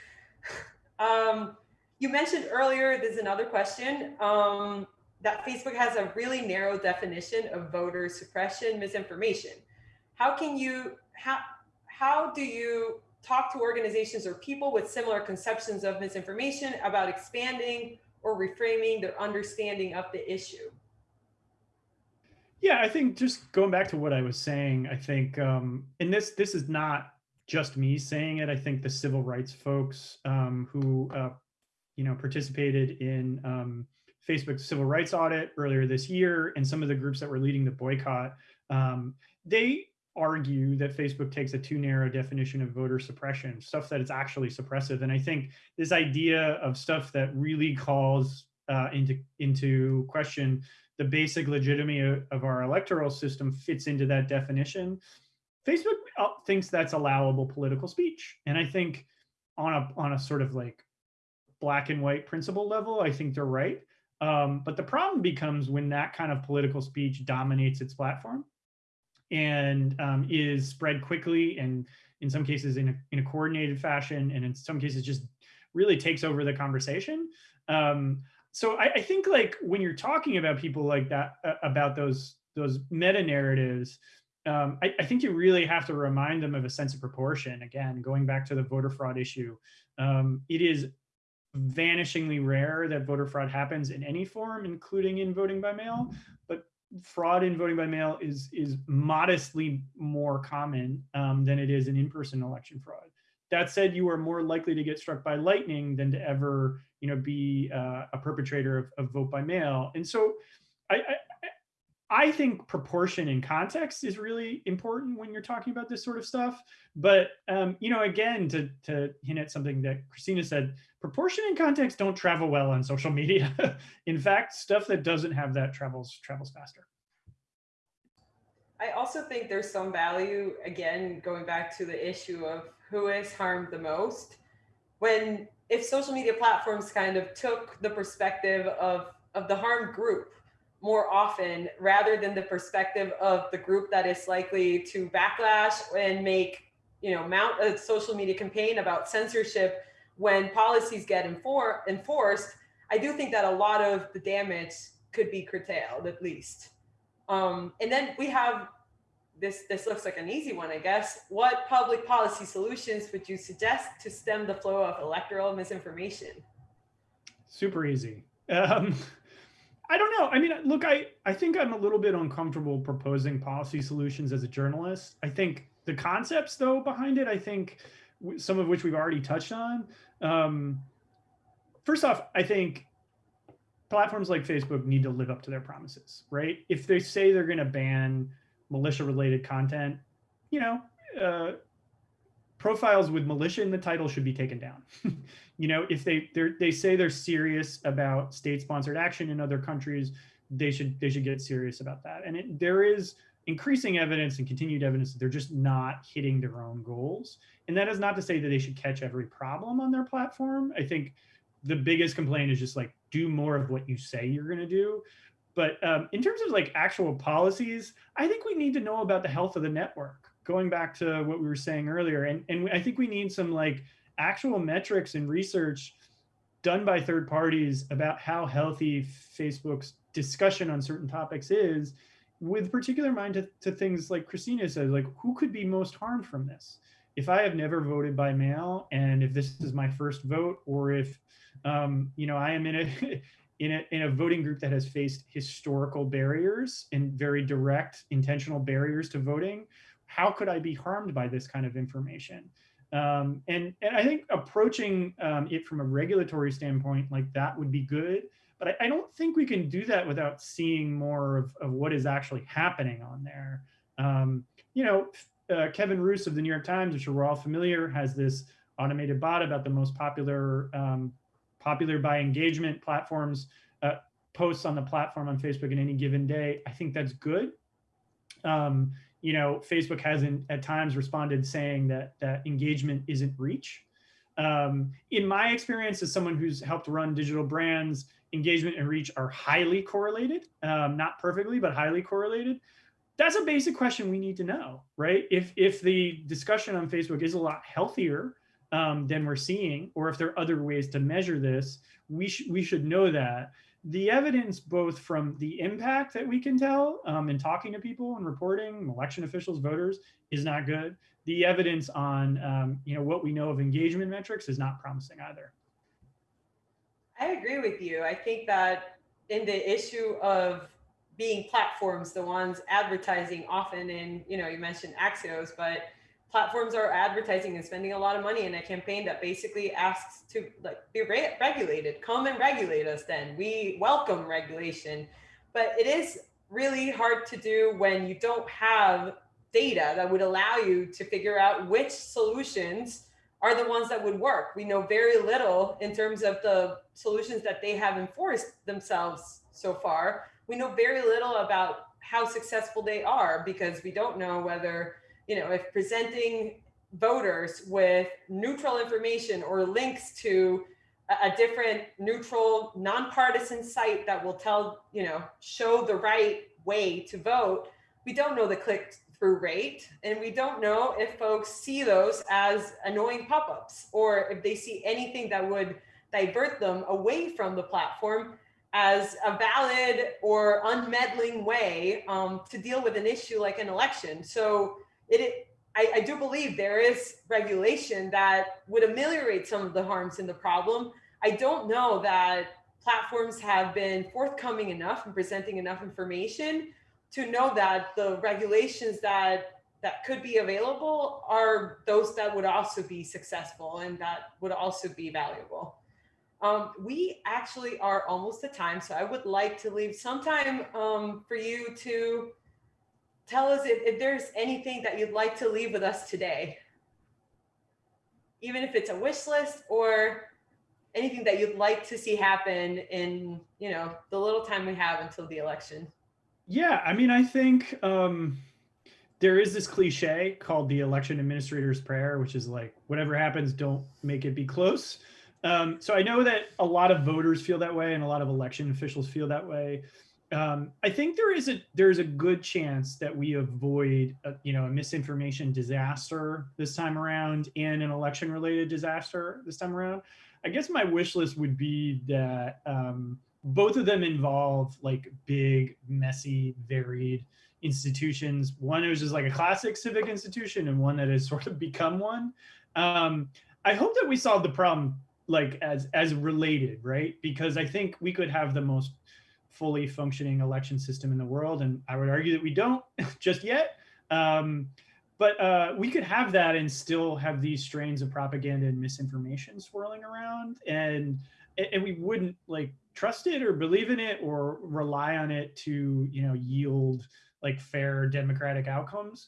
Um, you mentioned earlier, there's another question, um, that Facebook has a really narrow definition of voter suppression misinformation. How can you, how, how do you talk to organizations or people with similar conceptions of misinformation about expanding or reframing their understanding of the issue? Yeah, I think just going back to what I was saying, I think, um, and this this is not just me saying it. I think the civil rights folks um, who, uh, you know, participated in um, Facebook's civil rights audit earlier this year, and some of the groups that were leading the boycott, um, they argue that Facebook takes a too narrow definition of voter suppression, stuff that is actually suppressive. And I think this idea of stuff that really calls uh, into into question the basic legitimacy of our electoral system fits into that definition. Facebook uh, thinks that's allowable political speech. And I think on a, on a sort of like black and white principle level, I think they're right. Um, but the problem becomes when that kind of political speech dominates its platform and um, is spread quickly and in some cases in a, in a coordinated fashion and in some cases just really takes over the conversation. Um, so I, I, think like when you're talking about people like that uh, about those those meta narratives um, I, I, think you really have to remind them of a sense of proportion. Again going back to the voter fraud issue um, it is vanishingly rare that voter fraud happens in any form including in voting by mail but fraud in voting by mail is is modestly more common um, than it is in in-person election fraud. That said, you are more likely to get struck by lightning than to ever, you know, be uh, a perpetrator of, of, vote by mail. And so I, I I think proportion and context is really important when you're talking about this sort of stuff. But um, you know, again, to to hint at something that Christina said, proportion and context don't travel well on social media. [LAUGHS] In fact, stuff that doesn't have that travels travels faster. I also think there's some value, again, going back to the issue of who is harmed the most. When if social media platforms kind of took the perspective of of the harmed group more often rather than the perspective of the group that is likely to backlash and make, you know, mount a social media campaign about censorship when policies get enfor enforced, I do think that a lot of the damage could be curtailed at least. Um, and then we have this, this looks like an easy one, I guess. What public policy solutions would you suggest to stem the flow of electoral misinformation? Super easy. Um, I don't know. I mean, look, I, I think I'm a little bit uncomfortable proposing policy solutions as a journalist. I think the concepts, though, behind it, I think some of which we've already touched on. Um, first off, I think platforms like Facebook need to live up to their promises, right? If they say they're going to ban militia related content, you know, uh, profiles with militia in the title should be taken down. [LAUGHS] you know, if they they say they're serious about state-sponsored action in other countries, they should they should get serious about that. And it, there is increasing evidence and continued evidence that they're just not hitting their own goals. And that is not to say that they should catch every problem on their platform. I think the biggest complaint is just like do more of what you say you're going to do. But um, in terms of like actual policies, I think we need to know about the health of the network going back to what we were saying earlier, and, and I think we need some like actual metrics and research done by third parties about how healthy Facebook's discussion on certain topics is, with particular mind to, to things like Christina said, like who could be most harmed from this? If I have never voted by mail, and if this is my first vote, or if um, you know I am in a [LAUGHS] in a in a voting group that has faced historical barriers and very direct intentional barriers to voting, how could I be harmed by this kind of information? Um, and, and I think approaching um, it from a regulatory standpoint like that would be good. But I, I, don't think we can do that without seeing more of, of what is actually happening on there. Um, you know, uh, Kevin Roose of the New York Times, which we're all familiar, has this automated bot about the most popular um, popular by engagement platforms uh, posts on the platform on Facebook in any given day. I think that's good. Um, you know, Facebook hasn't at times responded saying that that engagement isn't reach. Um, in my experience as someone who's helped run digital brands, engagement and reach are highly correlated, um, not perfectly, but highly correlated. That's a basic question we need to know, right? If, if the discussion on Facebook is a lot healthier um, than we're seeing, or if there are other ways to measure this, we, sh we should know that. The evidence both from the impact that we can tell um, in talking to people and reporting election officials voters is not good. The evidence on um, you know what we know of engagement metrics is not promising either. I agree with you. I think that in the issue of being platforms the ones advertising often in you know you mentioned axios but platforms are advertising and spending a lot of money in a campaign that basically asks to like be re regulated come and regulate us then. We welcome regulation. But it is really hard to do when you don't have data that would allow you to figure out which solutions are the ones that would work. We know very little in terms of the solutions that they have enforced themselves so far. We know very little about how successful they are because we don't know whether you know, if presenting voters with neutral information or links to a, different neutral nonpartisan site that will tell, you know, show the right way to vote, we don't know the click through rate and we don't know if folks see those as annoying pop-ups or if they see anything that would divert them away from the platform as a valid or unmeddling way um, to deal with an issue like an election. So it, I, I do believe there is regulation that would ameliorate some of the harms in the problem. I don't know that platforms have been forthcoming enough and presenting enough information to know that the regulations that that could be available are those that would also be successful and that would also be valuable. Um, we actually are almost at time, so I would like to leave some time um, for you to tell us if, if there's anything that you'd like to leave with us today. Even if it's a wish list or anything that you'd like to see happen in, you know, the little time we have until the election. Yeah, I mean, I think um, there is this cliche called the election administrator's prayer, which is like, whatever happens, don't make it be close. Um, so I know that a lot of voters feel that way and a lot of election officials feel that way. Um, I think there is a there's a good chance that we avoid a, you know a misinformation disaster this time around and an election related disaster this time around. I guess my wish list would be that um, both of them involve like big, messy, varied institutions. One is just like a classic civic institution, and one that has [LAUGHS] sort of become one. Um, I hope that we solve the problem like as as related, right? Because I think we could have the most fully functioning election system in the world, and I would argue that we don't [LAUGHS] just yet. Um, but uh, we could have that and still have these strains of propaganda and misinformation swirling around, and and we wouldn't like trust it or believe in it or rely on it to you know yield like fair democratic outcomes.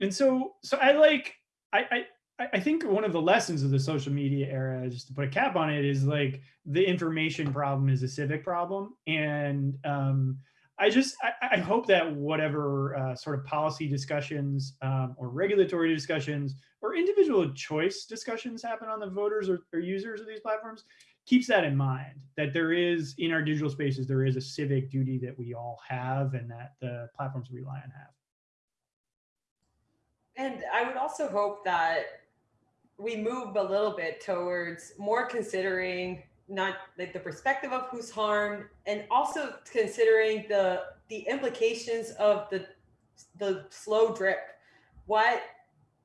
And so so I like I, I I think one of the lessons of the social media era, just to put a cap on it, is like the information problem is a civic problem. And um, I just, I, I, hope that whatever uh, sort of policy discussions um, or regulatory discussions or individual choice discussions happen on the voters or, or users of these platforms keeps that in mind, that there is, in our digital spaces, there is a civic duty that we all have and that the platforms rely on have. And I would also hope that we move a little bit towards more considering not like the perspective of who's harmed and also considering the the implications of the the slow drip what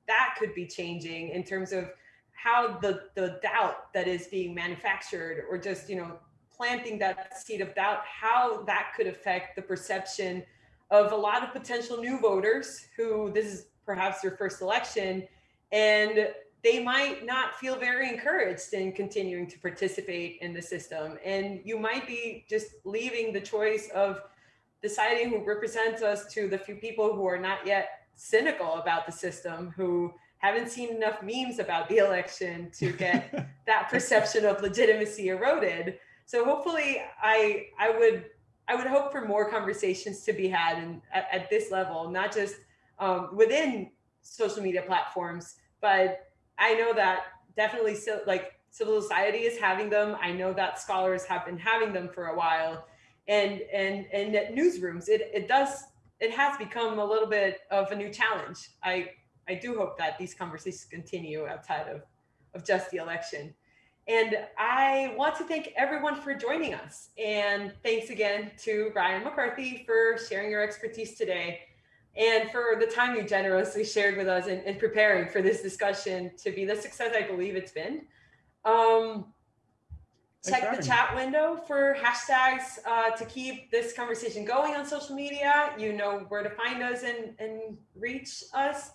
that could be changing in terms of how the the doubt that is being manufactured or just you know planting that seed of doubt how that could affect the perception of a lot of potential new voters who this is perhaps their first election and they might not feel very encouraged in continuing to participate in the system. And you might be just leaving the choice of deciding who represents us to the few people who are not yet cynical about the system, who haven't seen enough memes about the election to [LAUGHS] get that perception of legitimacy eroded. So hopefully I, I would I would hope for more conversations to be had and at, at this level, not just um, within social media platforms, but I know that definitely like civil society is having them. I know that scholars have been having them for a while. And and and at newsrooms, it, it does it has become a little bit of a new challenge. I I do hope that these conversations continue outside of, of just the election. And I want to thank everyone for joining us. And thanks again to Ryan McCarthy for sharing your expertise today and for the time you generously shared with us in, in preparing for this discussion to be the success I believe it's been. Um, check the chat window for hashtags uh, to keep this conversation going on social media. You know where to find us and, and reach us.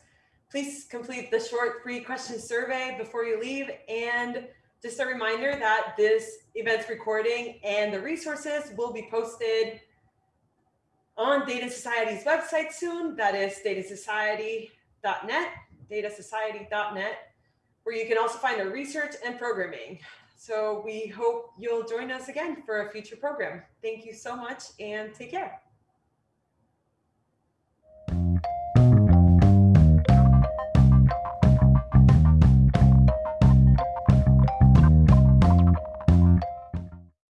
Please complete the short three question survey before you leave. And just a reminder that this event's recording and the resources will be posted on Data Society's website soon. That is datasociety.net, datasociety.net, where you can also find the research and programming. So we hope you'll join us again for a future program. Thank you so much and take care.